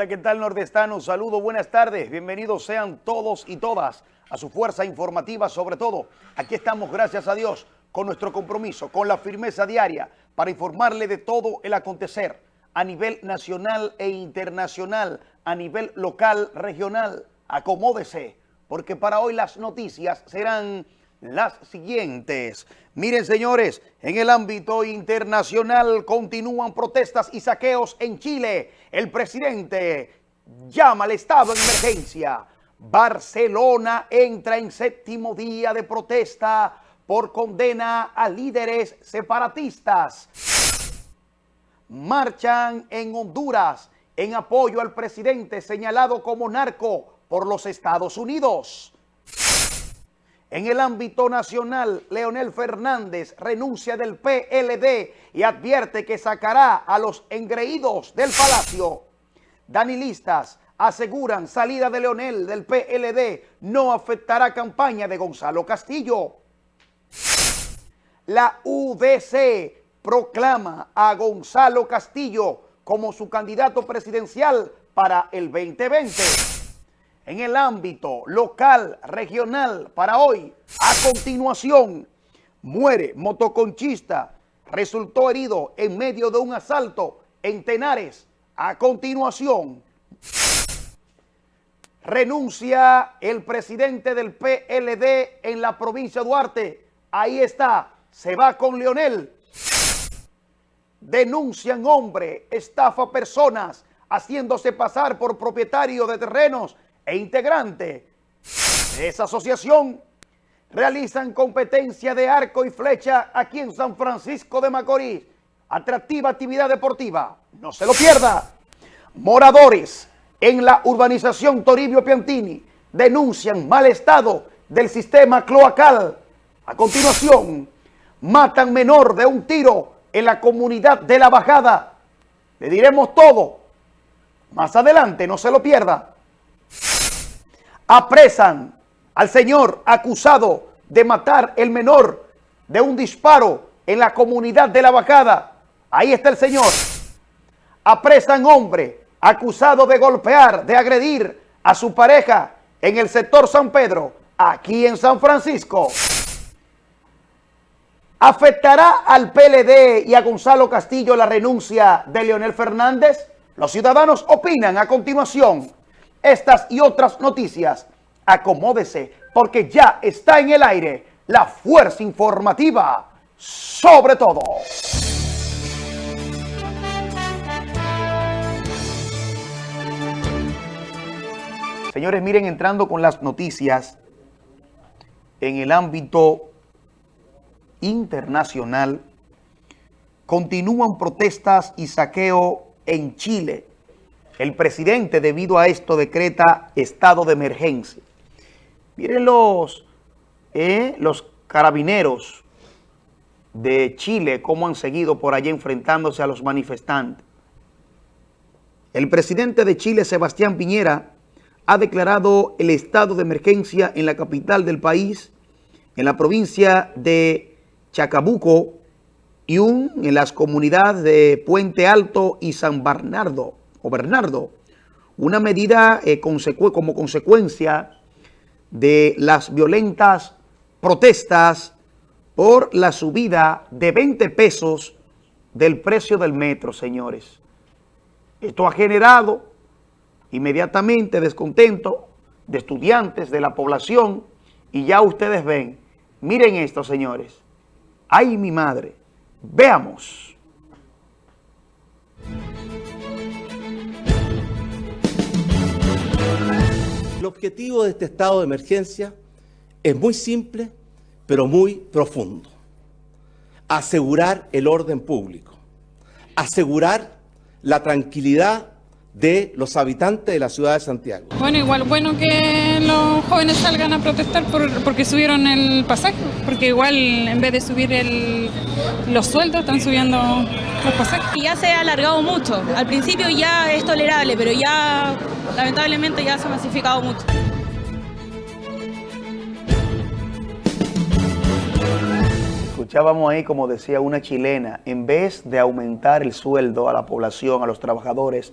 Hola, ¿qué tal nordestano? Saludo, buenas tardes. Bienvenidos sean todos y todas a su fuerza informativa, sobre todo. Aquí estamos, gracias a Dios, con nuestro compromiso, con la firmeza diaria para informarle de todo el acontecer a nivel nacional e internacional, a nivel local, regional. Acomódese, porque para hoy las noticias serán las siguientes. Miren, señores, en el ámbito internacional continúan protestas y saqueos en Chile. El presidente llama al estado de emergencia. Barcelona entra en séptimo día de protesta por condena a líderes separatistas. Marchan en Honduras en apoyo al presidente señalado como narco por los Estados Unidos. En el ámbito nacional, Leonel Fernández renuncia del PLD y advierte que sacará a los engreídos del palacio. Danilistas aseguran salida de Leonel del PLD no afectará campaña de Gonzalo Castillo. La UDC proclama a Gonzalo Castillo como su candidato presidencial para el 2020 en el ámbito local, regional, para hoy. A continuación, muere motoconchista, resultó herido en medio de un asalto en Tenares. A continuación, renuncia el presidente del PLD en la provincia de Duarte. Ahí está, se va con Leonel. Denuncian hombre, estafa personas, haciéndose pasar por propietario de terrenos e integrante de esa asociación realizan competencia de arco y flecha aquí en San Francisco de Macorís. Atractiva actividad deportiva, no se lo pierda. Moradores en la urbanización Toribio Piantini denuncian mal estado del sistema cloacal. A continuación, matan menor de un tiro en la comunidad de La Bajada. Le diremos todo. Más adelante, no se lo pierda apresan al señor acusado de matar el menor de un disparo en la comunidad de la bajada. Ahí está el señor. Apresan hombre acusado de golpear, de agredir a su pareja en el sector San Pedro, aquí en San Francisco. ¿Afectará al PLD y a Gonzalo Castillo la renuncia de Leonel Fernández? Los ciudadanos opinan a continuación. Estas y otras noticias, acomódese porque ya está en el aire la fuerza informativa sobre todo. Señores, miren, entrando con las noticias en el ámbito internacional, continúan protestas y saqueo en Chile el presidente, debido a esto, decreta estado de emergencia. Miren los, eh, los carabineros de Chile, cómo han seguido por allá enfrentándose a los manifestantes. El presidente de Chile, Sebastián Piñera, ha declarado el estado de emergencia en la capital del país, en la provincia de Chacabuco y en las comunidades de Puente Alto y San Bernardo o Bernardo, una medida eh, como consecuencia de las violentas protestas por la subida de 20 pesos del precio del metro, señores. Esto ha generado inmediatamente descontento de estudiantes, de la población, y ya ustedes ven, miren esto, señores. ¡Ay, mi madre! Veamos. El objetivo de este estado de emergencia es muy simple, pero muy profundo. Asegurar el orden público, asegurar la tranquilidad de los habitantes de la ciudad de Santiago. Bueno, igual bueno que los jóvenes salgan a protestar porque subieron el pasaje, porque igual en vez de subir los sueldos están subiendo los pasajes. Y ya se ha alargado mucho, al principio ya es tolerable, pero ya lamentablemente ya se ha masificado mucho. Escuchábamos ahí, como decía una chilena, en vez de aumentar el sueldo a la población, a los trabajadores,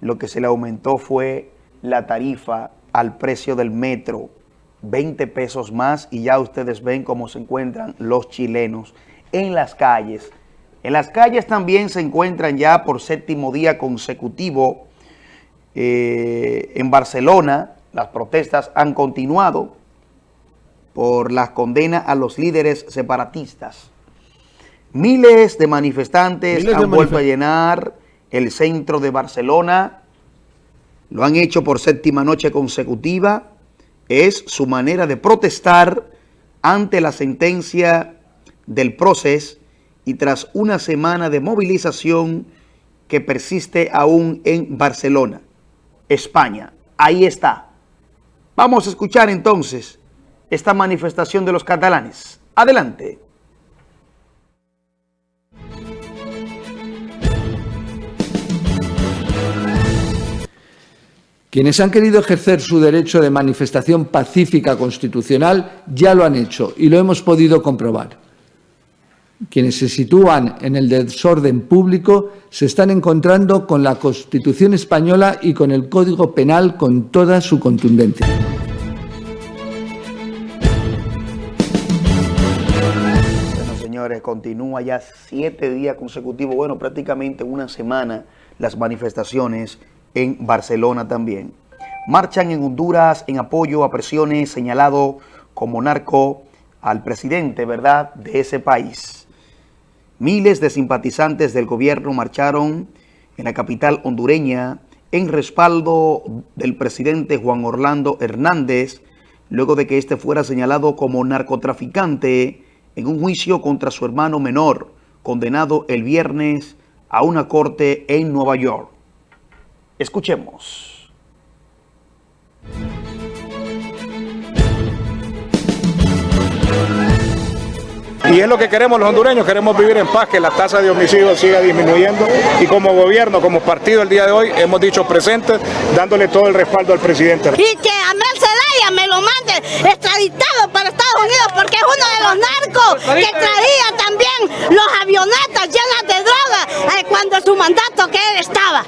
lo que se le aumentó fue la tarifa al precio del metro, 20 pesos más y ya ustedes ven cómo se encuentran los chilenos en las calles. En las calles también se encuentran ya por séptimo día consecutivo eh, en Barcelona. Las protestas han continuado por las condenas a los líderes separatistas. Miles de manifestantes han vuelto a llenar el centro de Barcelona. Lo han hecho por séptima noche consecutiva. Es su manera de protestar ante la sentencia del proceso y tras una semana de movilización que persiste aún en Barcelona, España. Ahí está. Vamos a escuchar entonces esta manifestación de los catalanes. Adelante. Quienes han querido ejercer su derecho de manifestación pacífica constitucional ya lo han hecho y lo hemos podido comprobar. Quienes se sitúan en el desorden público se están encontrando con la Constitución española y con el Código Penal con toda su contundencia. Bueno, señores, continúa ya siete días consecutivos, bueno, prácticamente una semana las manifestaciones en Barcelona también. Marchan en Honduras en apoyo a presiones señalado como narco al presidente, ¿verdad?, de ese país. Miles de simpatizantes del gobierno marcharon en la capital hondureña en respaldo del presidente Juan Orlando Hernández, luego de que éste fuera señalado como narcotraficante en un juicio contra su hermano menor, condenado el viernes a una corte en Nueva York. Escuchemos. Y es lo que queremos los hondureños, queremos vivir en paz, que la tasa de homicidios siga disminuyendo y como gobierno, como partido el día de hoy hemos dicho presentes, dándole todo el respaldo al presidente. Y que Amel Zelaya me lo mande extraditado para Estados Unidos porque es uno de los narcos que traía también los avionetas llenas de droga eh, cuando su mandato que él estaba.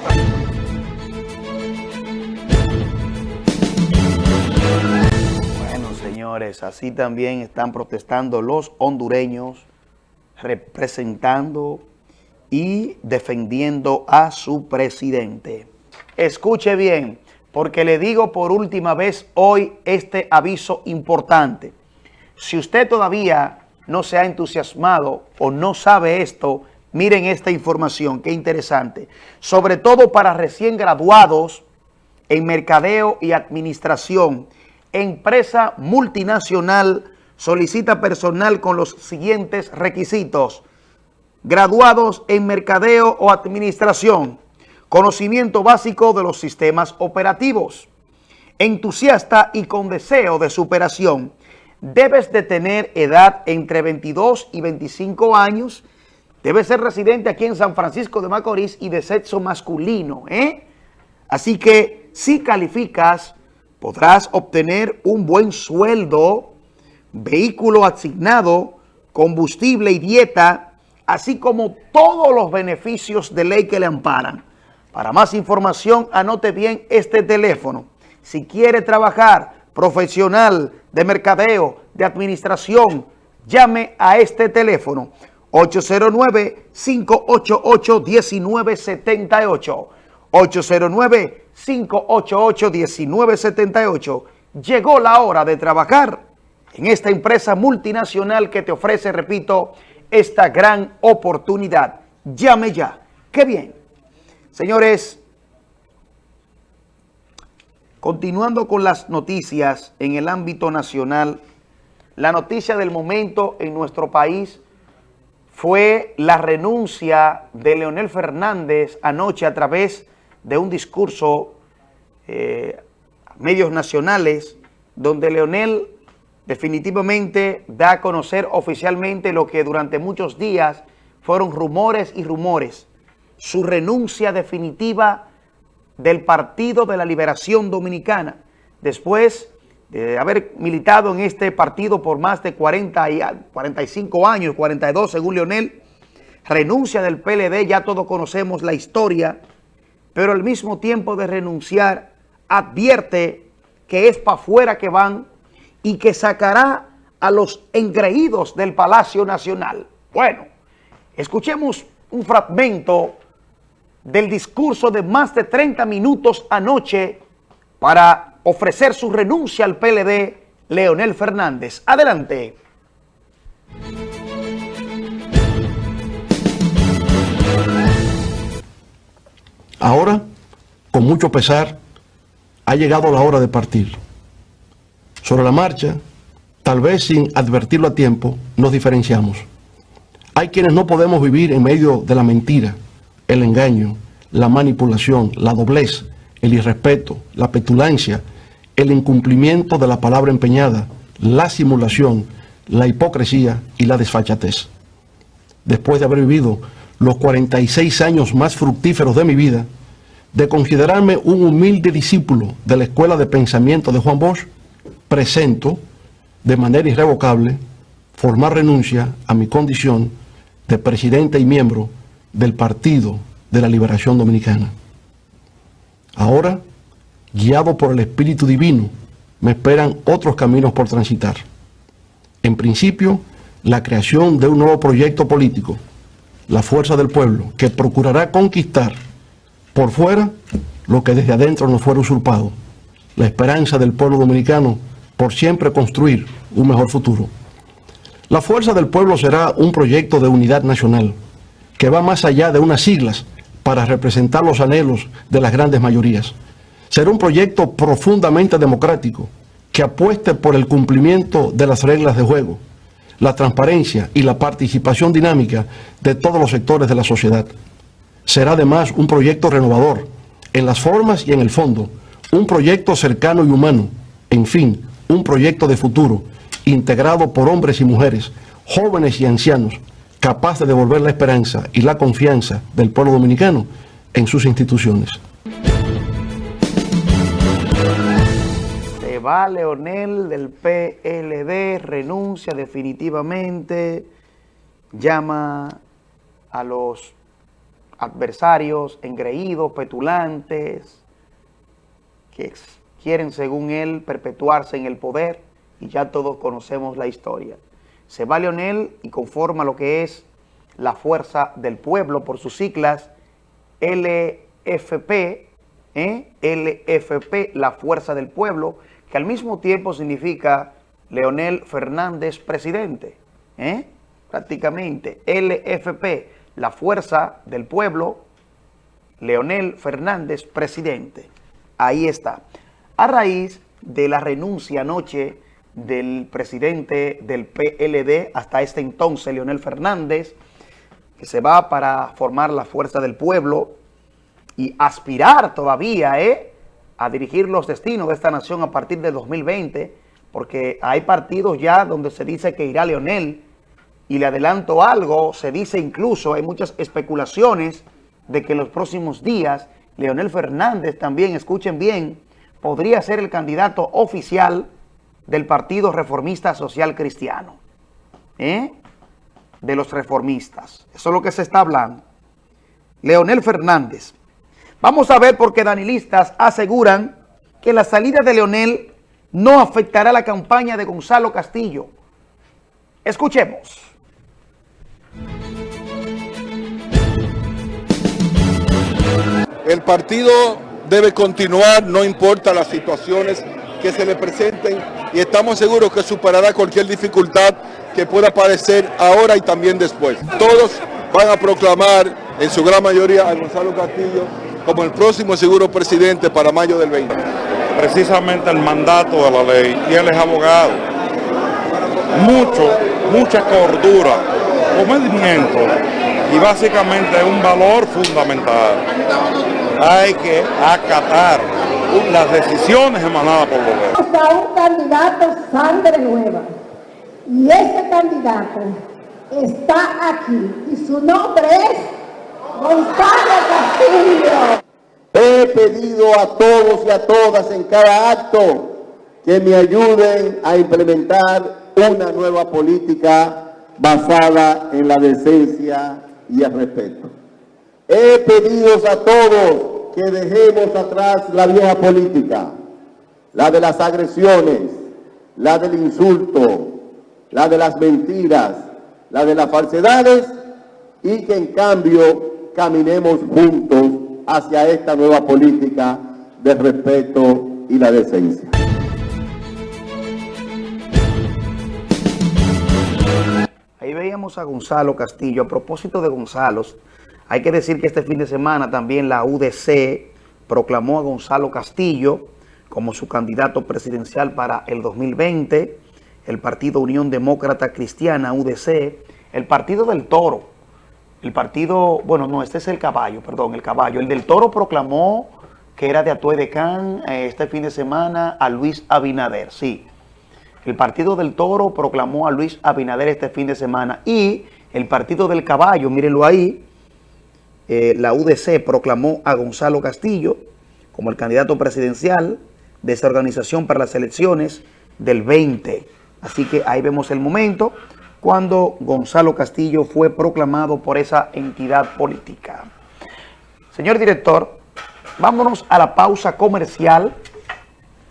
Así también están protestando los hondureños, representando y defendiendo a su presidente. Escuche bien, porque le digo por última vez hoy este aviso importante. Si usted todavía no se ha entusiasmado o no sabe esto, miren esta información, qué interesante. Sobre todo para recién graduados en mercadeo y administración, empresa multinacional solicita personal con los siguientes requisitos. Graduados en mercadeo o administración, conocimiento básico de los sistemas operativos, entusiasta y con deseo de superación. Debes de tener edad entre 22 y 25 años, debes ser residente aquí en San Francisco de Macorís y de sexo masculino. ¿eh? Así que si calificas podrás obtener un buen sueldo, vehículo asignado, combustible y dieta, así como todos los beneficios de ley que le amparan. Para más información, anote bien este teléfono. Si quiere trabajar profesional de mercadeo, de administración, llame a este teléfono 809-588-1978. 809-588-1978. Llegó la hora de trabajar en esta empresa multinacional que te ofrece, repito, esta gran oportunidad. Llame ya. ¡Qué bien! Señores, continuando con las noticias en el ámbito nacional, la noticia del momento en nuestro país fue la renuncia de Leonel Fernández anoche a través de un discurso eh, a medios nacionales donde Leonel definitivamente da a conocer oficialmente lo que durante muchos días fueron rumores y rumores, su renuncia definitiva del Partido de la Liberación Dominicana, después de haber militado en este partido por más de 40 y 45 años, 42 según Leonel, renuncia del PLD, ya todos conocemos la historia, pero al mismo tiempo de renunciar, advierte que es para afuera que van y que sacará a los engreídos del Palacio Nacional. Bueno, escuchemos un fragmento del discurso de más de 30 minutos anoche para ofrecer su renuncia al PLD, Leonel Fernández. Adelante. Ahora, con mucho pesar, ha llegado la hora de partir. Sobre la marcha, tal vez sin advertirlo a tiempo, nos diferenciamos. Hay quienes no podemos vivir en medio de la mentira, el engaño, la manipulación, la doblez, el irrespeto, la petulancia, el incumplimiento de la palabra empeñada, la simulación, la hipocresía y la desfachatez. Después de haber vivido los 46 años más fructíferos de mi vida, de considerarme un humilde discípulo de la Escuela de Pensamiento de Juan Bosch, presento de manera irrevocable formar renuncia a mi condición de presidente y miembro del Partido de la Liberación Dominicana. Ahora, guiado por el Espíritu Divino, me esperan otros caminos por transitar. En principio, la creación de un nuevo proyecto político, la fuerza del pueblo, que procurará conquistar por fuera lo que desde adentro nos fuera usurpado, la esperanza del pueblo dominicano por siempre construir un mejor futuro. La fuerza del pueblo será un proyecto de unidad nacional que va más allá de unas siglas para representar los anhelos de las grandes mayorías. Será un proyecto profundamente democrático que apueste por el cumplimiento de las reglas de juego, la transparencia y la participación dinámica de todos los sectores de la sociedad. Será además un proyecto renovador en las formas y en el fondo, un proyecto cercano y humano, en fin, un proyecto de futuro, integrado por hombres y mujeres, jóvenes y ancianos, capaz de devolver la esperanza y la confianza del pueblo dominicano en sus instituciones. Va Leonel del PLD, renuncia definitivamente, llama a los adversarios engreídos, petulantes, que quieren, según él, perpetuarse en el poder, y ya todos conocemos la historia. Se va Leonel y conforma lo que es la Fuerza del Pueblo, por sus siglas, LFP, ¿eh? LFP, la Fuerza del Pueblo, que al mismo tiempo significa Leonel Fernández presidente, ¿eh? prácticamente, LFP, la fuerza del pueblo, Leonel Fernández, presidente. Ahí está. A raíz de la renuncia anoche del presidente del PLD, hasta este entonces, Leonel Fernández, que se va para formar la fuerza del pueblo y aspirar todavía ¿eh? A dirigir los destinos de esta nación a partir de 2020, porque hay partidos ya donde se dice que irá Leonel, y le adelanto algo, se dice incluso, hay muchas especulaciones de que en los próximos días Leonel Fernández también, escuchen bien, podría ser el candidato oficial del Partido Reformista Social Cristiano. ¿eh? De los reformistas. Eso es lo que se está hablando. Leonel Fernández. Vamos a ver por qué danilistas aseguran que la salida de Leonel no afectará la campaña de Gonzalo Castillo. Escuchemos. El partido debe continuar, no importa las situaciones que se le presenten y estamos seguros que superará cualquier dificultad que pueda aparecer ahora y también después. Todos van a proclamar en su gran mayoría a Gonzalo Castillo como el próximo seguro presidente para mayo del 20. Precisamente el mandato de la ley y él es abogado. Mucho, mucha cordura, comedimiento y básicamente un valor fundamental. Hay que acatar las decisiones emanadas por los Vamos a un candidato sangre nueva y ese candidato está aquí y su nombre es Castillo. He pedido a todos y a todas en cada acto que me ayuden a implementar una nueva política basada en la decencia y el respeto. He pedido a todos que dejemos atrás la vieja política, la de las agresiones, la del insulto, la de las mentiras, la de las falsedades y que en cambio caminemos juntos hacia esta nueva política de respeto y la decencia. Ahí veíamos a Gonzalo Castillo. A propósito de Gonzalo, hay que decir que este fin de semana también la UDC proclamó a Gonzalo Castillo como su candidato presidencial para el 2020, el Partido Unión Demócrata Cristiana, UDC, el Partido del Toro, el partido, bueno, no, este es el caballo, perdón, el caballo. El del Toro proclamó que era de Atue de Can eh, este fin de semana a Luis Abinader, sí. El Partido del Toro proclamó a Luis Abinader este fin de semana y el Partido del Caballo, mírenlo ahí, eh, la UDC proclamó a Gonzalo Castillo como el candidato presidencial de esa organización para las elecciones del 20. Así que ahí vemos el momento cuando Gonzalo Castillo fue proclamado por esa entidad política. Señor director, vámonos a la pausa comercial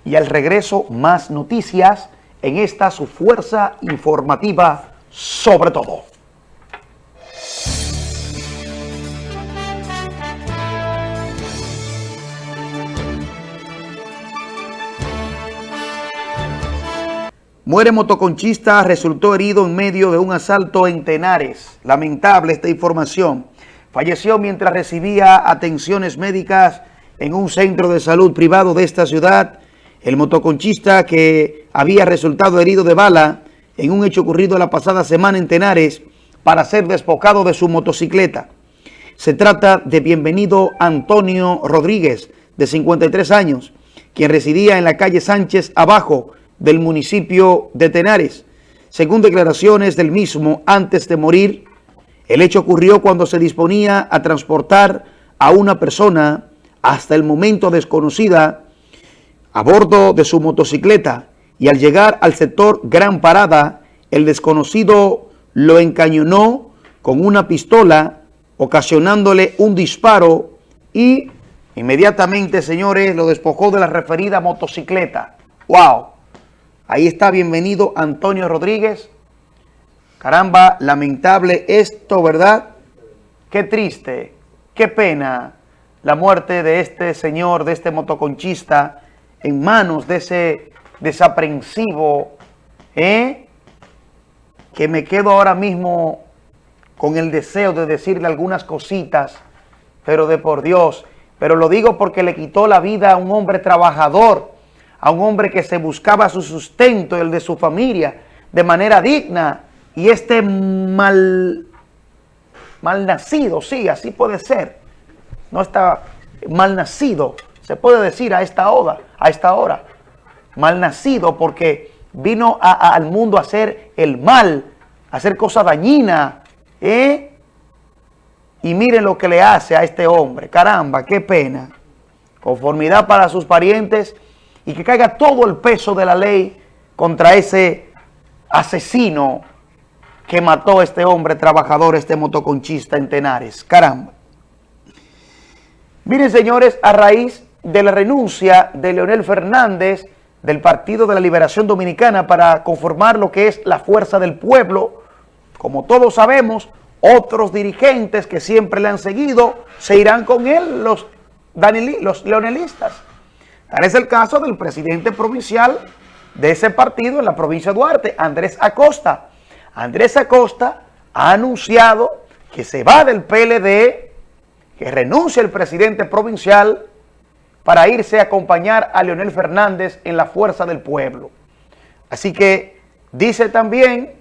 y al regreso más noticias en esta su fuerza informativa sobre todo. Muere motoconchista, resultó herido en medio de un asalto en Tenares. Lamentable esta información. Falleció mientras recibía atenciones médicas en un centro de salud privado de esta ciudad. El motoconchista que había resultado herido de bala en un hecho ocurrido la pasada semana en Tenares para ser despojado de su motocicleta. Se trata de bienvenido Antonio Rodríguez, de 53 años, quien residía en la calle Sánchez Abajo, del municipio de Tenares. Según declaraciones del mismo, antes de morir, el hecho ocurrió cuando se disponía a transportar a una persona hasta el momento desconocida a bordo de su motocicleta y al llegar al sector Gran Parada, el desconocido lo encañonó con una pistola, ocasionándole un disparo y inmediatamente, señores, lo despojó de la referida motocicleta. ¡Wow! Ahí está, bienvenido Antonio Rodríguez. Caramba, lamentable esto, ¿verdad? Qué triste, qué pena la muerte de este señor, de este motoconchista, en manos de ese desaprensivo, ¿eh? Que me quedo ahora mismo con el deseo de decirle algunas cositas, pero de por Dios. Pero lo digo porque le quitó la vida a un hombre trabajador, a un hombre que se buscaba su sustento el de su familia de manera digna y este mal, mal nacido, sí, así puede ser, no está mal nacido, se puede decir a esta hora, a esta hora, mal nacido porque vino al mundo a hacer el mal, a hacer cosas dañinas, ¿eh? Y miren lo que le hace a este hombre, caramba, qué pena. Conformidad para sus parientes y que caiga todo el peso de la ley contra ese asesino que mató a este hombre trabajador, este motoconchista en Tenares. Caramba. Miren, señores, a raíz de la renuncia de Leonel Fernández del Partido de la Liberación Dominicana para conformar lo que es la Fuerza del Pueblo, como todos sabemos, otros dirigentes que siempre le han seguido se irán con él, los, los leonelistas. Tal es el caso del presidente provincial de ese partido en la provincia de Duarte, Andrés Acosta. Andrés Acosta ha anunciado que se va del PLD, que renuncia el presidente provincial para irse a acompañar a Leonel Fernández en la fuerza del pueblo. Así que dice también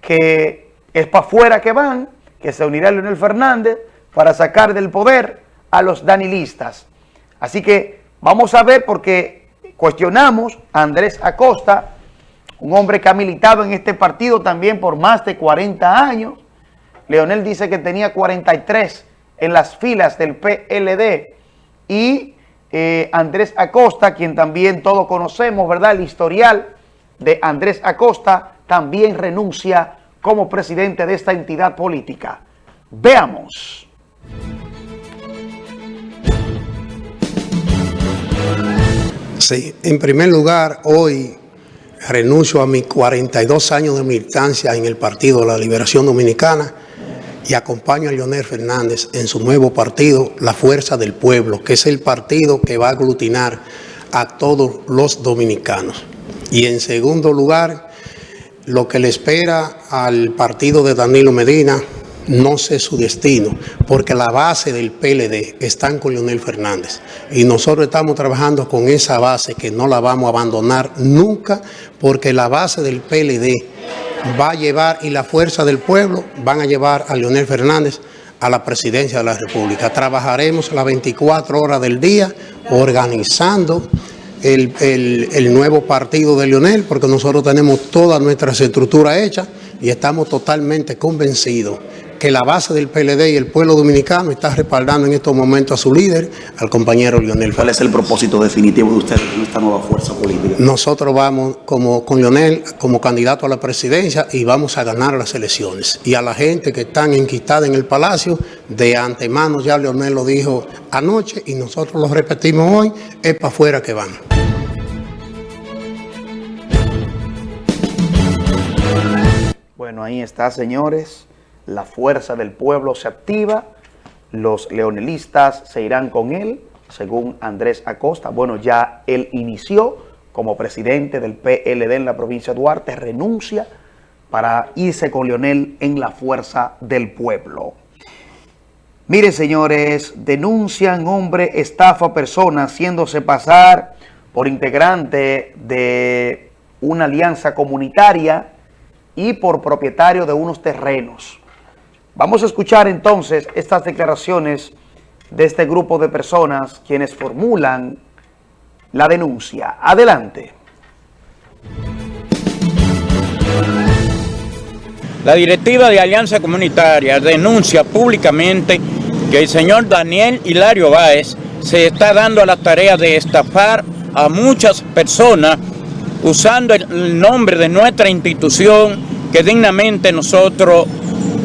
que es para afuera que van, que se unirá Leonel Fernández para sacar del poder a los danilistas. Así que Vamos a ver porque cuestionamos a Andrés Acosta, un hombre que ha militado en este partido también por más de 40 años. Leonel dice que tenía 43 en las filas del PLD. Y eh, Andrés Acosta, quien también todos conocemos, ¿verdad? El historial de Andrés Acosta también renuncia como presidente de esta entidad política. Veamos. Sí, en primer lugar, hoy renuncio a mis 42 años de militancia en el Partido de la Liberación Dominicana y acompaño a Leonel Fernández en su nuevo partido, La Fuerza del Pueblo, que es el partido que va a aglutinar a todos los dominicanos. Y en segundo lugar, lo que le espera al partido de Danilo Medina, no sé su destino, porque la base del PLD está con Leonel Fernández. Y nosotros estamos trabajando con esa base que no la vamos a abandonar nunca, porque la base del PLD va a llevar, y la fuerza del pueblo van a llevar a Leonel Fernández a la presidencia de la República. Trabajaremos las 24 horas del día organizando el, el nuevo partido de Leonel, porque nosotros tenemos toda nuestra estructura hecha y estamos totalmente convencidos que la base del PLD y el pueblo dominicano está respaldando en estos momentos a su líder, al compañero Leonel. ¿Cuál es el propósito definitivo de ustedes con esta nueva fuerza política? Nosotros vamos como, con Leonel como candidato a la presidencia y vamos a ganar las elecciones. Y a la gente que están enquistada en el palacio, de antemano ya Leonel lo dijo anoche y nosotros lo repetimos hoy, es para afuera que van. Bueno, ahí está, señores la fuerza del pueblo se activa, los leonelistas se irán con él, según Andrés Acosta. Bueno, ya él inició como presidente del PLD en la provincia de Duarte, renuncia para irse con Leonel en la fuerza del pueblo. Miren, señores, denuncian hombre estafa a personas haciéndose pasar por integrante de una alianza comunitaria y por propietario de unos terrenos. Vamos a escuchar entonces estas declaraciones de este grupo de personas quienes formulan la denuncia. Adelante. La directiva de Alianza Comunitaria denuncia públicamente que el señor Daniel Hilario Báez se está dando a la tarea de estafar a muchas personas usando el nombre de nuestra institución que dignamente nosotros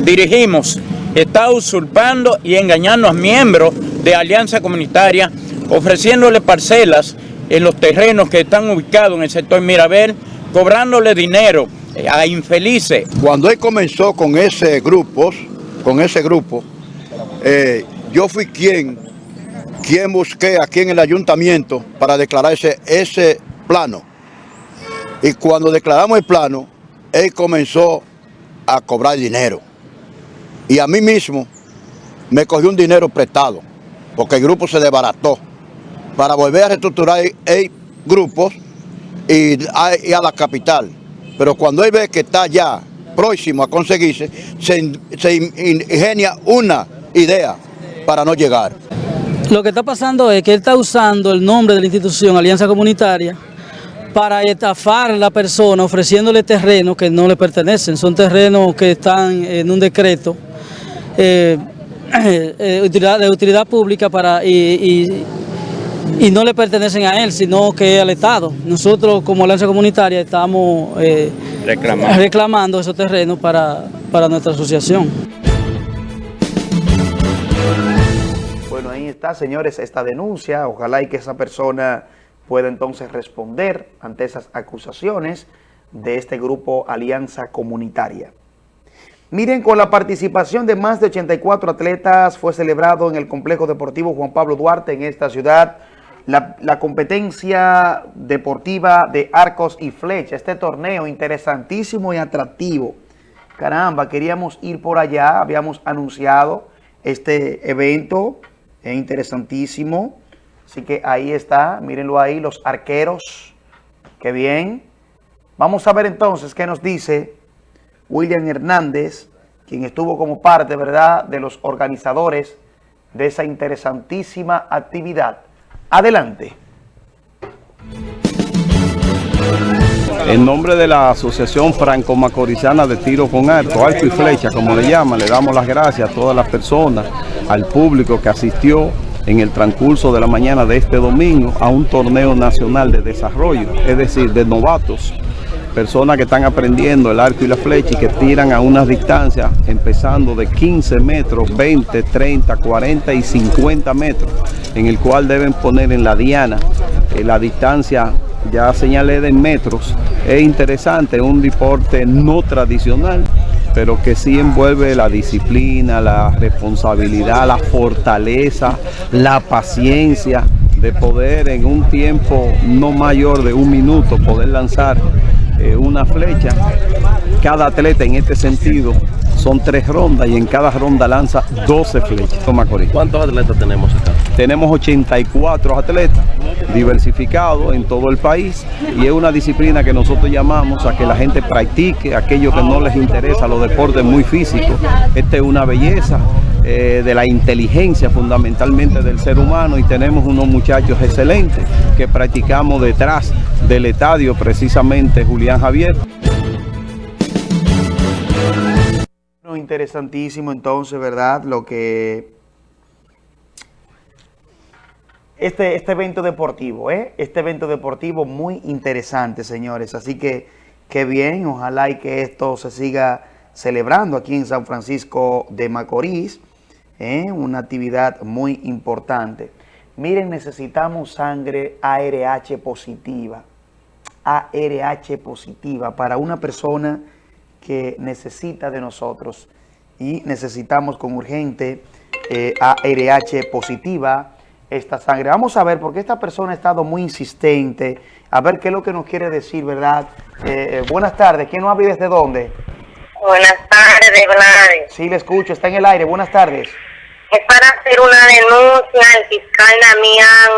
dirigimos está usurpando y engañando a miembros de Alianza Comunitaria, ofreciéndole parcelas en los terrenos que están ubicados en el sector Mirabel, cobrándole dinero a infelices. Cuando él comenzó con ese grupo, con ese grupo, eh, yo fui quien, quien busqué aquí en el ayuntamiento para declarar ese, ese plano. Y cuando declaramos el plano, él comenzó a cobrar dinero. Y a mí mismo me cogió un dinero prestado, porque el grupo se desbarató, para volver a reestructurar el grupo y a, la capital. Pero cuando él ve que está ya próximo a conseguirse, se, se ingenia una idea para no llegar. Lo que está pasando es que él está usando el nombre de la institución Alianza Comunitaria para estafar a la persona ofreciéndole terrenos que no le pertenecen. Son terrenos que están en un decreto eh, eh, de utilidad pública para y, no le pertenecen a él, sino que al Estado. Nosotros como Alianza Comunitaria estamos eh, reclamando. esos terrenos para, para nuestra asociación. Bueno, ahí está, señores, esta denuncia. Ojalá y que esa persona pueda entonces responder ante esas acusaciones de este grupo Alianza Comunitaria. Miren, con la participación de más de 84 atletas fue celebrado en el Complejo Deportivo Juan Pablo Duarte en esta ciudad la, competencia deportiva de arcos y flecha. Este torneo interesantísimo y atractivo. Caramba, queríamos ir por allá, habíamos anunciado este evento, es interesantísimo. Así que ahí está, mírenlo ahí, los arqueros, qué bien. Vamos a ver entonces qué nos dice William Hernández, quien estuvo como parte, ¿verdad?, de los organizadores de esa interesantísima actividad. Adelante. En nombre de la Asociación Franco-Macorizana de Tiro con Arco, Arco y Flecha, como le llaman, le damos las gracias a todas las personas, al público que asistió en el transcurso de la mañana de este domingo a un torneo nacional de desarrollo, es decir, de novatos personas que están aprendiendo el arco y la flecha y que tiran a unas distancias empezando de 15 metros, 20, 30, 40 y 50 metros, en el cual deben poner en la diana eh, la distancia, ya señalé de metros. Es interesante, un deporte no tradicional, pero que sí envuelve la disciplina, la responsabilidad, la fortaleza, la paciencia de poder en un tiempo no mayor de un minuto poder lanzar eh, una flecha. Cada atleta en este sentido son tres rondas y en cada ronda lanza 12 flechas. Toma ¿Cuántos atletas tenemos acá? Tenemos 84 atletas diversificados en todo el país y es una disciplina que nosotros llamamos a que la gente practique aquello que no les interesa, los deportes muy físicos. Esta es una belleza eh, de la inteligencia fundamentalmente del ser humano y tenemos unos muchachos excelentes que practicamos detrás del estadio precisamente Julián Javier. Interesantísimo entonces, ¿verdad? Lo que... Este, este evento deportivo, ¿eh? Este evento deportivo muy interesante, señores. Así que, qué bien, ojalá y que esto se siga celebrando aquí en San Francisco de Macorís. ¿Eh? Una actividad muy importante. Miren, necesitamos sangre ARH positiva. ARH positiva para una persona que necesita de nosotros y necesitamos con urgente eh, ARH positiva esta sangre. Vamos a ver, porque esta persona ha estado muy insistente, a ver qué es lo que nos quiere decir, ¿verdad? Eh, eh, buenas tardes, ¿quién nos habla desde dónde? Buenas tardes, Gladys. Sí, le escucho, está en el aire, buenas tardes. Es para hacer una denuncia al fiscal Damián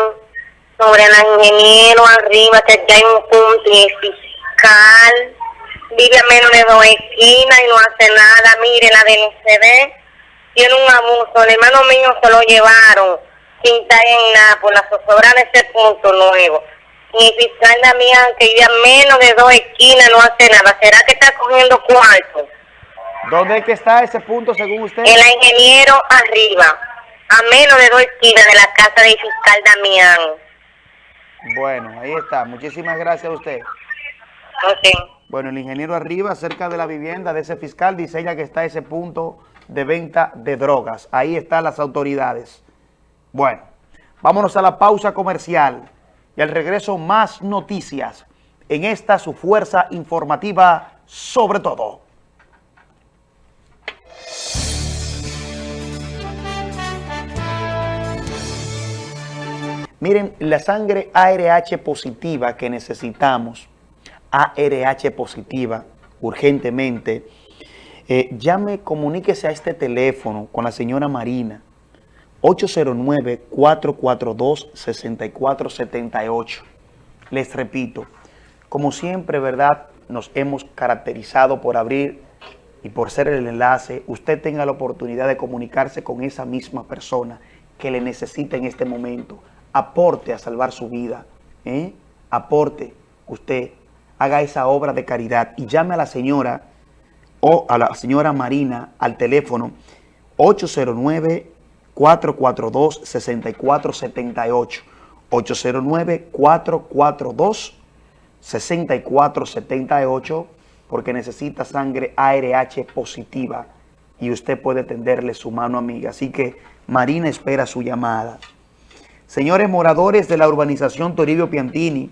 sobre el ingeniero arriba, que ya hay un punto y el fiscal vive a menos de dos esquinas y no hace nada. Mire, la DNCD tiene un abuso. El hermano mío se lo llevaron sin estar en nada por la zozobra de ese punto nuevo. Y el fiscal Damián, que vive a menos de dos esquinas, no hace nada. ¿Será que está cogiendo cuarto? ¿Dónde es que está ese punto según usted? El ingeniero arriba, a menos de dos esquinas de la casa del fiscal Damián. Bueno, ahí está. Muchísimas gracias a usted. Bueno, el ingeniero arriba, cerca de la vivienda de ese fiscal, dice ella que está ese punto de venta de drogas. Ahí están las autoridades. Bueno, vámonos a la pausa comercial y al regreso más noticias en esta su fuerza informativa sobre todo. Miren, la sangre ARH positiva que necesitamos ARH positiva urgentemente, eh, llame, comuníquese a este teléfono con la señora Marina, 809-442-6478. Les repito, como siempre, ¿verdad? Nos hemos caracterizado por abrir y por ser el enlace. Usted tenga la oportunidad de comunicarse con esa misma persona que le necesita en este momento. Aporte a salvar su vida. ¿eh? Aporte usted haga esa obra de caridad y llame a la señora o a la señora Marina al teléfono 809-442-6478. 809-442-6478 porque necesita sangre ARH positiva y usted puede tenderle su mano amiga. Así que Marina espera su llamada. Señores moradores de la urbanización Toribio Piantini,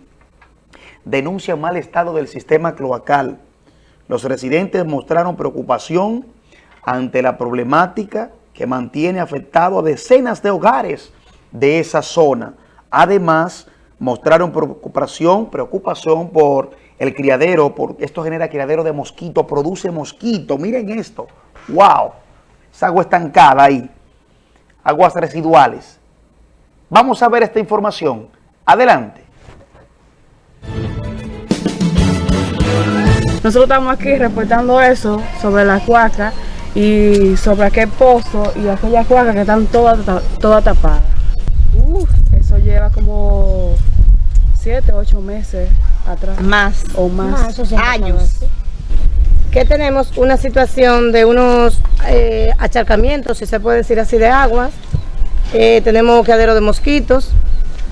denuncia mal estado del sistema cloacal. Los residentes mostraron preocupación ante la problemática que mantiene afectado a decenas de hogares de esa zona. Además, mostraron preocupación, preocupación por el criadero, porque esto genera criadero de mosquito, produce mosquito. Miren esto. ¡Wow! Esa agua estancada ahí. Aguas residuales. Vamos a ver esta información. Adelante. Nosotros estamos aquí reportando eso sobre la cuaca y sobre aquel pozo y aquella cuaca que están todas toda tapadas. eso lleva como 7, 8 meses atrás. Más. O más. años. Que tenemos una situación de unos eh, acharcamientos, si se puede decir así, de aguas. Eh, tenemos quedero de mosquitos.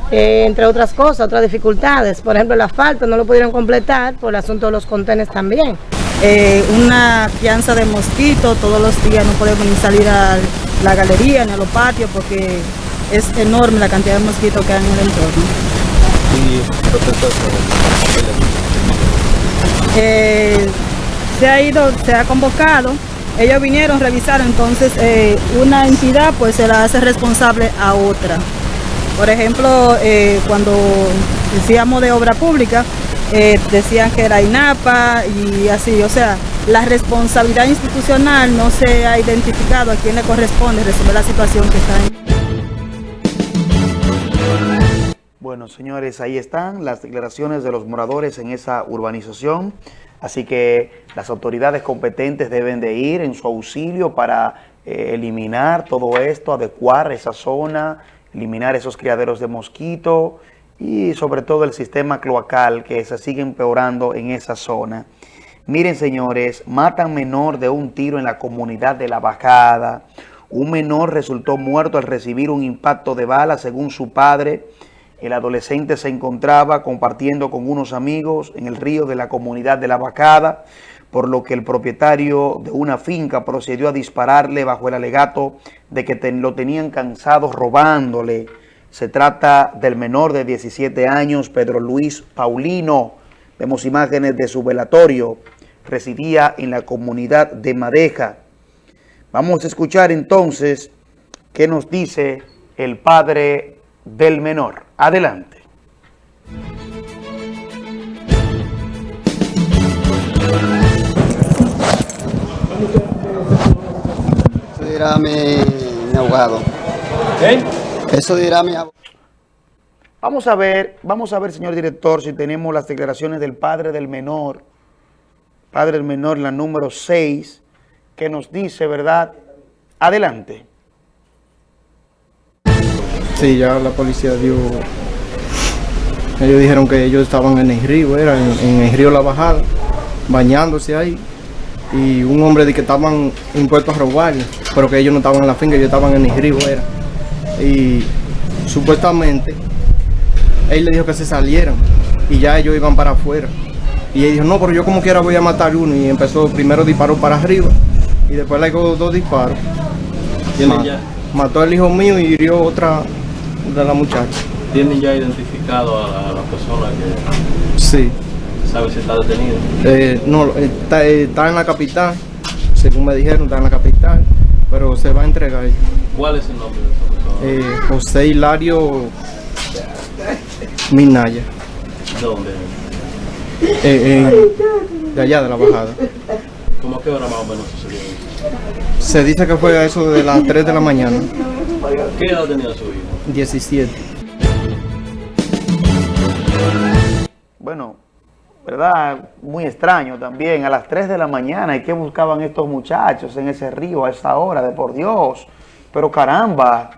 eh, entre otras cosas, otras dificultades. Por ejemplo, el asfalto no lo pudieron completar por el asunto de los contenes también. Eh, una fianza de mosquito, todos los días no podemos ni salir a la galería ni a los patios porque es enorme la cantidad de mosquitos que hay en el entorno. Eh, se ha ido, se ha convocado, ellos vinieron, revisaron, entonces eh, una entidad pues se la hace responsable a otra. Por ejemplo, eh, cuando decíamos de obra pública, eh, decían que era INAPA y así, o sea, la responsabilidad institucional no se ha identificado a quién le corresponde resolver la situación que está en. Bueno, señores, ahí están las declaraciones de los moradores en esa urbanización. Así que las autoridades competentes deben de ir en su auxilio para eh, eliminar todo esto, adecuar esa zona, eliminar esos criaderos de mosquito y sobre todo el sistema cloacal que se sigue empeorando en esa zona. Miren, señores, matan menor de un tiro en la comunidad de La Bajada. Un menor resultó muerto al recibir un impacto de bala, según su padre. El adolescente se encontraba compartiendo con unos amigos en el río de la comunidad de La Bajada, por lo que el propietario de una finca procedió a dispararle bajo el alegato de que lo tenían cansado robándole. Se trata del menor de 17 años, Pedro Luis Paulino. Vemos imágenes de su velatorio. Residía en la comunidad de Madeja. Vamos a escuchar entonces qué nos dice el padre del menor. Adelante. Eso dirá mi, mi abogado. ¿Eh? Eso dirá mi abogado. Vamos a ver, vamos a ver, señor director, si tenemos las declaraciones del padre del menor, padre del menor, la número 6, que nos dice, ¿verdad? Adelante. Sí, ya la policía dio... Ellos dijeron que ellos estaban en el río, era en, en el río La Bajada, bañándose ahí. Y un hombre de que estaban impuestos a robar, pero que ellos no estaban en la finca, ellos estaban en el río, era. Y supuestamente, él le dijo que se salieran y ya ellos iban para afuera. Y él dijo, no, pero yo como quiera voy a matar uno. Y empezó, primero disparó para arriba y después le dio dos disparos. Mató al hijo mío y hirió otra de la muchacha. ¿Tienen ya identificado a la, a la persona que Sí. sabe si está detenido? Eh, no, está, eh, está en la capital, según me dijeron, está en la capital, pero se va a entregar. ¿Cuál es el nombre de esa persona? Eh, José Hilario Minaya, ¿Dónde? eh, de allá de la bajada. ¿Cómo a qué hora más o menos sucedió? Se dice que fue a eso de las 3 de la mañana, ¿Qué edad tenía su hijo? 17. Bueno, ¿verdad? Muy extraño también. A las 3 de la mañana, ¿y qué buscaban estos muchachos en ese río a esa hora? De por Dios. Pero caramba.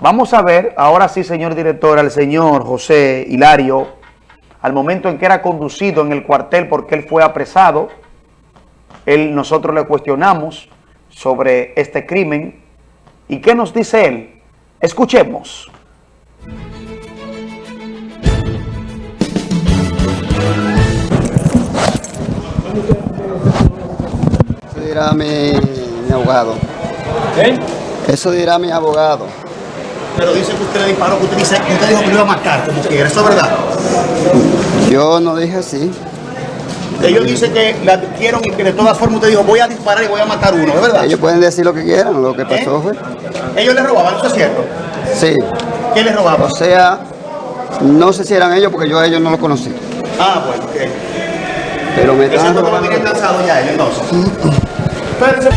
Vamos a ver, ahora sí, señor director, al señor José Hilario, al momento en que era conducido en el cuartel porque él fue apresado. Él, nosotros le cuestionamos sobre este crimen. ¿Y qué nos dice él? Escuchemos. Eso dirá mi, mi abogado. Eso dirá mi abogado. Pero dice que usted le disparó, que usted, dice, usted dijo que lo iba a matar, como quiera. ¿Eso es verdad? Yo no dije así. Ellos dicen que le advirtieron y que de todas formas usted dijo, voy a disparar y voy a matar uno, ¿es verdad? Ellos pueden decir lo que quieran, lo que pasó fue. Ellos le robaban, ¿eso es cierto? Sí. ¿Qué les robaba? O sea, no sé si eran ellos porque yo a ellos no los conocí. Ah, bueno, ok. Pero me estaban robando. cansado ya ellos, entonces. Espérense.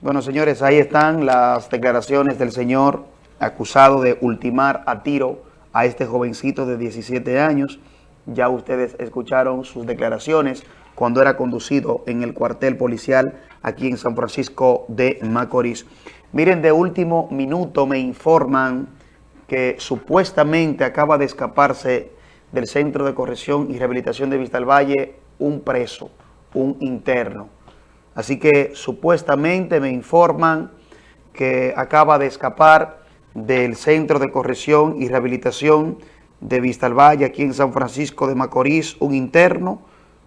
Bueno, señores, ahí están las declaraciones del señor acusado de ultimar a tiro a este jovencito de 17 años. Ya ustedes escucharon sus declaraciones cuando era conducido en el cuartel policial aquí en San Francisco de Macorís. Miren, de último minuto me informan que supuestamente acaba de escaparse del Centro de Corrección y Rehabilitación de Vista del Valle un preso, un interno. Así que supuestamente me informan que acaba de escapar del Centro de Corrección y Rehabilitación de Vistalvalle, aquí en San Francisco de Macorís, un interno.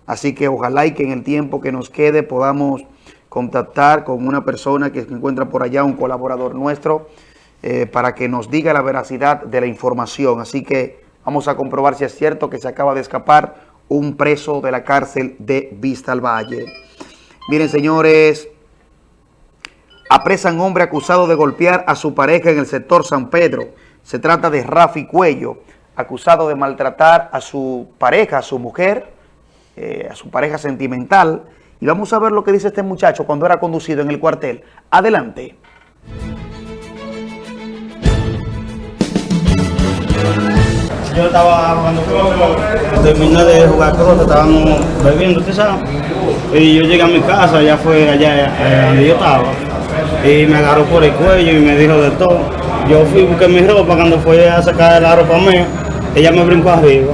Así que ojalá y que en el tiempo que nos quede podamos contactar con una persona que se encuentra por allá, un colaborador nuestro, eh, para que nos diga la veracidad de la información. Así que vamos a comprobar si es cierto que se acaba de escapar un preso de la cárcel de Vistalvalle. Miren, señores, apresan hombre acusado de golpear a su pareja en el sector San Pedro. Se trata de Rafi Cuello, acusado de maltratar a su pareja, a su mujer, eh, a su pareja sentimental. Y vamos a ver lo que dice este muchacho cuando era conducido en el cuartel. Adelante. Yo estaba jugando croquet, terminé de jugar croquet, estábamos bebiendo, ¿usted sabe? Y yo llegué a mi casa, ya fue allá eh, donde yo estaba, y me agarró por el cuello y me dijo de todo. Yo fui, busqué mi ropa, cuando fui a sacar la ropa mía, ella me brincó arriba.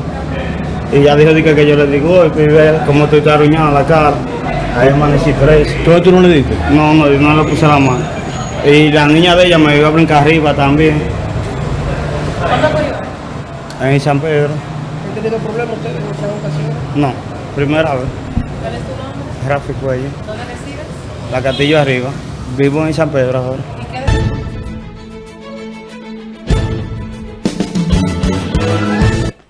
Y ya dijo que, que yo le digo, y ve cómo estoy arruinado la cara. Ahí amanecí preso. ¿Todo tú no le diste? No, no, yo no le puse la mano. Y la niña de ella me iba a brincar arriba también. En San Pedro. ¿Han tenido problemas ustedes en esa ocasión? No, primera vez. ¿Cuál es tu nombre? Rafi Cuello. ¿Dónde resides? La Castillo arriba. Vivo en San Pedro.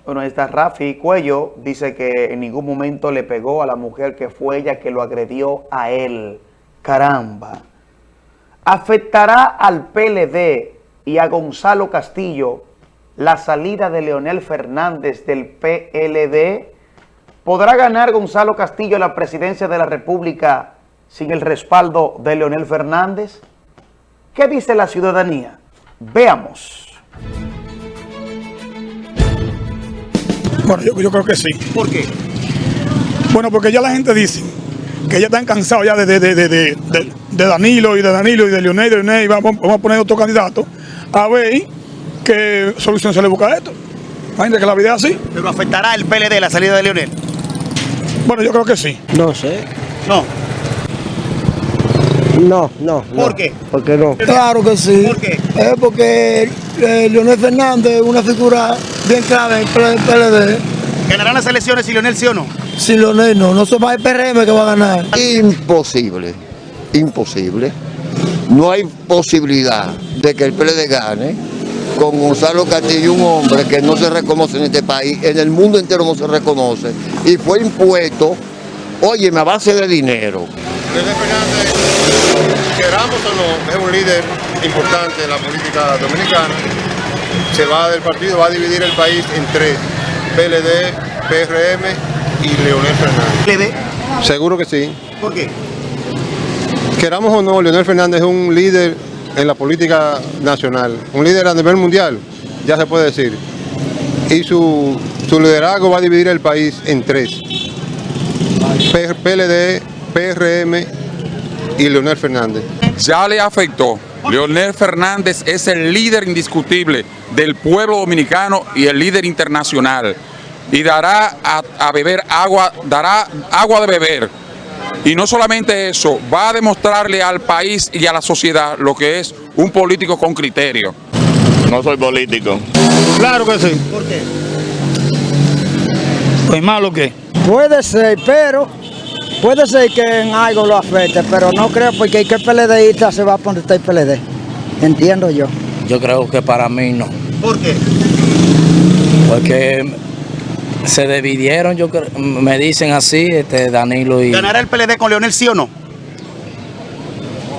Bueno, esta Rafi Cuello dice que en ningún momento le pegó a la mujer que fue ella que lo agredió a él. Caramba. ¿Afectará al PLD y a Gonzalo Castillo la salida de Leonel Fernández del PLD? ¿Podrá ganar Gonzalo Castillo la presidencia de la República sin el respaldo de Leonel Fernández? ¿Qué dice la ciudadanía? Veamos. Bueno, yo, yo creo que sí. ¿Por qué? Bueno, porque ya la gente dice que ya están cansados ya de, de, de, de, de- de Danilo y de Danilo y de Leonel y de Leonel y vamos, vamos a poner otro candidato a ver qué solución se le busca a esto. Imagínate que la vida es así. ¿Pero afectará el PLD la salida de Leonel? Bueno, yo creo que sí. No sé. No. No, no. ¿Por qué? ¿Por qué no? Claro que sí. ¿Por qué? Es porque eh, Leonel Fernández es una figura bien clave en el PLD. ¿Ganarán las elecciones si Leonel sí o no? Si Leonel no, no se va el PRM que va a ganar. Imposible, imposible. No hay posibilidad de que el PLD gane con Gonzalo Castillo, un hombre que no se reconoce en este país, en el mundo entero no se reconoce, y fue impuesto, oye, a base de dinero. Leonel Fernández, queramos o no, es un líder importante en la política dominicana. Se va del partido, va a dividir el país en tres, PLD, PRM y Leonel Fernández. ¿PLD? Seguro que sí. ¿Por qué? Queramos o no, Leonel Fernández es un líder en la política nacional, un líder a nivel mundial, ya se puede decir. Y su, su liderazgo va a dividir el país en tres. PLD, PRM y Leonel Fernández. ya le afectó. Leonel Fernández es el líder indiscutible del pueblo dominicano y el líder internacional. Y dará a, a beber agua, dará agua de beber. Y no solamente eso, va a demostrarle al país y a la sociedad lo que es un político con criterio. No soy político. Claro que sí. ¿Por qué? Pues malo que. Puede ser, pero puede ser que en algo lo afecte, pero no creo porque el que PLDista se va a poner el PLD. Entiendo yo. Yo creo que para mí no, ¿Por qué? porque se dividieron, yo creo- me dicen así, este Danilo y ¿Ganará el PLD con Leonel sí o no?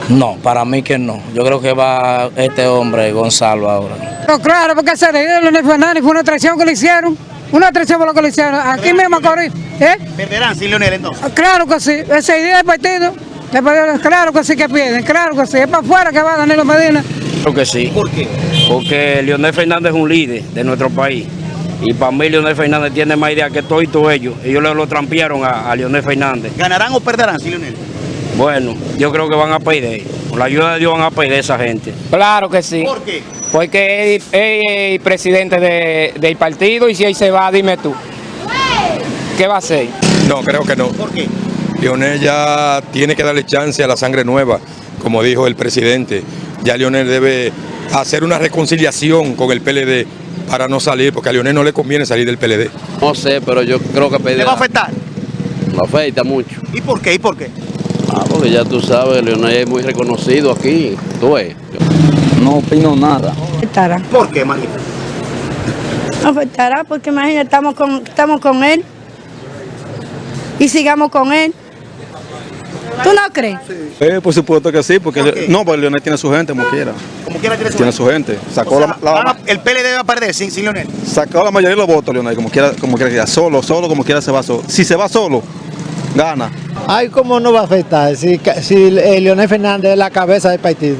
no, para mí que no. Yo creo que va este hombre Gonzalo ahora. No, claro, porque se le Leonel Fernández fue una traición que le hicieron. Una traición por lo que le hicieron. Aquí mismo Macorís. ¿Eh? ¿Perderán sin Leonel entonces? Claro que sí. Esa idea del partido. perdieron- Claro que sí que pierden. Claro que sí. Es para afuera que va Danilo Medina. Creo que sí. ¿Por qué? Porque Leonel Fernández es un líder de nuestro país. Y para mí Leonel Fernández tiene más idea que todo y todo ellos. Ellos le lo trampearon a, a Leonel Fernández. ¿Ganarán o perderán sin Leonel? Bueno, yo creo que van a perder. Con la ayuda de Dios van a perder esa gente. Claro que sí. ¿Por qué? Porque es, es el presidente de- del partido y si ahí se va, dime tú. ¿Qué va a hacer? No, creo que no. ¿Por qué? Leonel ya tiene que darle chance a la sangre nueva, como dijo el presidente. Ya Leonel debe hacer una reconciliación con el PLD para no salir, porque a Leonel no le conviene salir del PLD. No sé, pero yo creo que pedirá. ¿Le va a afectar? Lo afecta mucho. ¿Y por qué? ¿Y por qué? Ah, porque ya tú sabes, Leonel es muy reconocido aquí. Tú ves. No opino nada. Afectará. ¿Por qué, María? Afectará porque imagínate, estamos con, estamos con él y sigamos con él. ¿Tú no crees? Eh, por supuesto que sí, porque no, pues Leonel tiene su gente, como quiera. Como quiera tiene su Tiene su gente. Sacó, O sea, la, la- van a- el PLD va a perder sin, sin Leonel. sacó la mayoría de los votos, Leonel, como quiera, como quiera. Solo, solo, como quiera se va solo. Si se va solo, gana. Ay, ¿cómo no va a afectar si, si eh, Leonel Fernández es la cabeza del partido?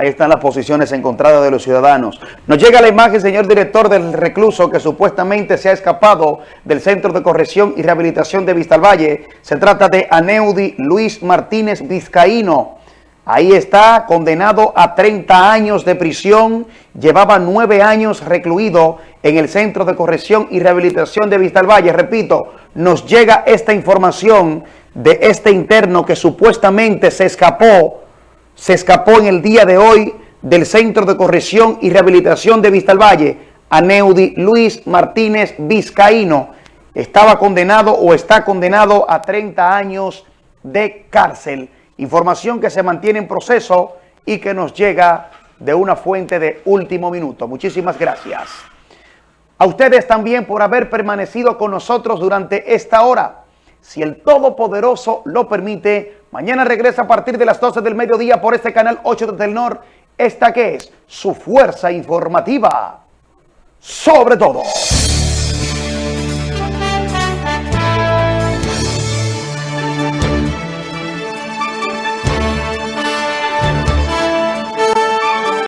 Ahí están las posiciones encontradas de los ciudadanos. Nos llega la imagen, señor director, del recluso que supuestamente se ha escapado del Centro de Corrección y Rehabilitación de Vistalvalle. Se trata de Aneudi Luis Martínez Vizcaíno. Ahí está, condenado a 30 años de prisión. Llevaba nueve años recluido en el Centro de Corrección y Rehabilitación de Vistalvalle. Repito, nos llega esta información de este interno que supuestamente se escapó se escapó en el día de hoy del Centro de Corrección y Rehabilitación de Vistalvalle, Aneudi Luis Martínez Vizcaíno. Estaba condenado o está condenado a 30 años de cárcel. Información que se mantiene en proceso y que nos llega de una fuente de último minuto. Muchísimas gracias. A ustedes también por haber permanecido con nosotros durante esta hora. Si el Todopoderoso lo permite, mañana regresa a partir de las 12 del mediodía por este canal 8 de Telnor. Esta que es su fuerza informativa. Sobre todo.